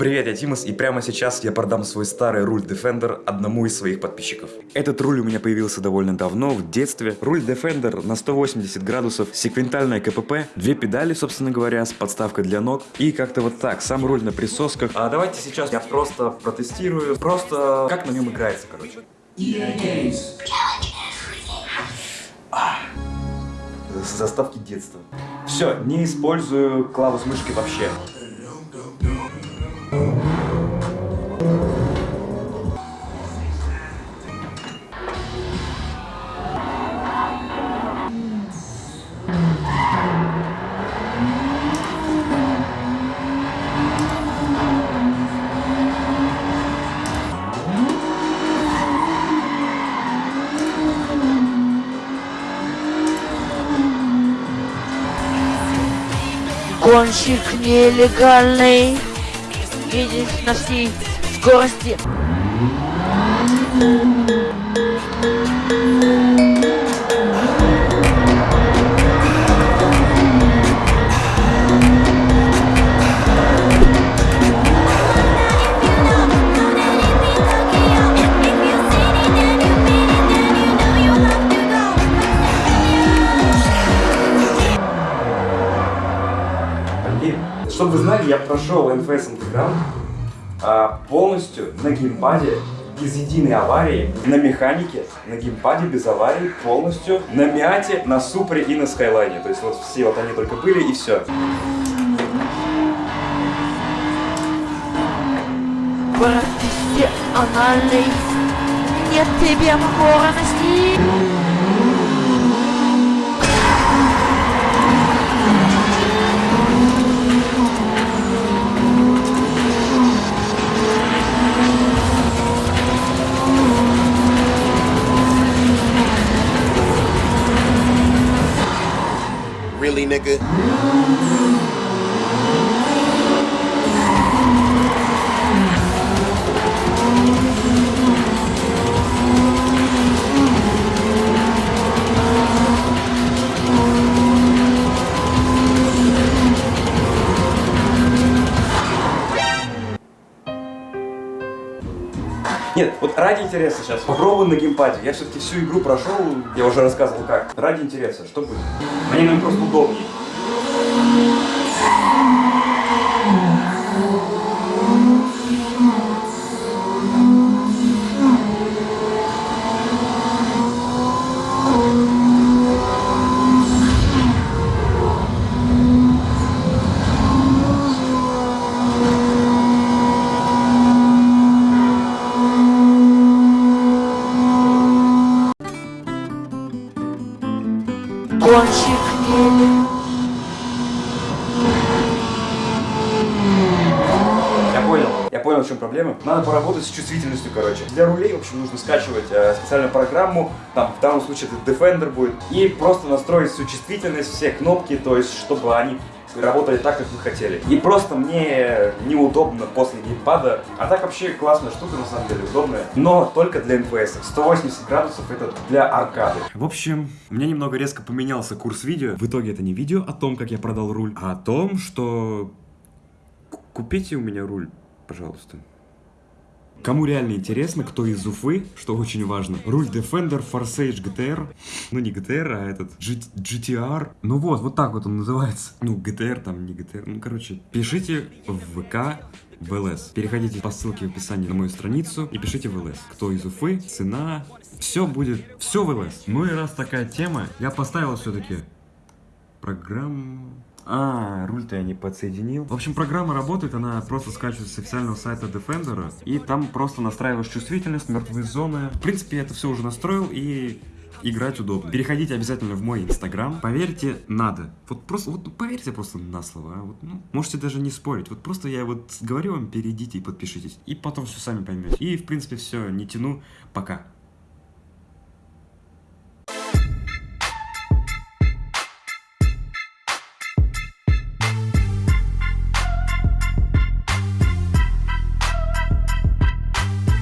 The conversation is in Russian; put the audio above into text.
Привет, я Тимас, и прямо сейчас я продам свой старый руль Defender одному из своих подписчиков. Этот руль у меня появился довольно давно, в детстве. Руль Defender на 180 градусов, секвентальная КПП, две педали, собственно говоря, с подставкой для ног, и как-то вот так, сам руль на присосках. А давайте сейчас я просто протестирую, просто как на нем играется, короче. Заставки детства. Все, не использую клавус мышки вообще. Гонщик нелегальный. Едешь на всей скорости знали, я прошел NFS Underground а, полностью на геймпаде без единой аварии, на механике, на геймпаде без аварии, полностью на Миате, на Супре и на Скайлайне. То есть вот все вот они только были и все. Профессиональный Нет тебе покорности Really, nigga? Нет, вот ради интереса сейчас попробую на геймпаде. Я все-таки всю игру прошел, я уже рассказывал как. Ради интереса, что будет? Мне наверное, просто удобнее. Нелегальный Я понял. Я понял, в чем проблема. Надо поработать с чувствительностью, короче. Для рулей, в общем, нужно скачивать э, специальную программу. Там, в данном случае, это Defender будет. И просто настроить всю чувствительность, все кнопки, то есть, чтобы они работали так, как вы хотели. И просто мне неудобно после геймпада. А так вообще классная штука, на самом деле, удобная. Но только для NPS. 180 градусов это для аркады. В общем, у меня немного резко поменялся курс видео. В итоге это не видео о том, как я продал руль, а о том, что... Купите у меня руль, пожалуйста. Кому реально интересно, кто из Уфы, что очень важно, руль Defender Forsage GTR, ну не GTR, а этот G- GTR, ну вот, вот так вот он называется, ну GTR там, не GTR, ну короче, пишите в ВК в ЛС. Переходите по ссылке в описании на мою страницу и пишите в ЛС. Кто из Уфы, цена, все будет, все в ЛС. Ну и раз такая тема, я поставил все-таки программу... А, руль-то я не подсоединил. В общем, программа работает, она просто скачивается с официального сайта Defender, и там просто настраиваешь чувствительность, мертвые зоны. В принципе, я это все уже настроил, и играть удобно. Переходите обязательно в мой инстаграм. Поверьте, надо. Вот просто, вот поверьте просто на слово. а Вот, ну, можете даже не спорить. Вот просто я вот говорю вам, перейдите и подпишитесь. И потом все сами поймете. И, в принципе, все, не тяну. Пока.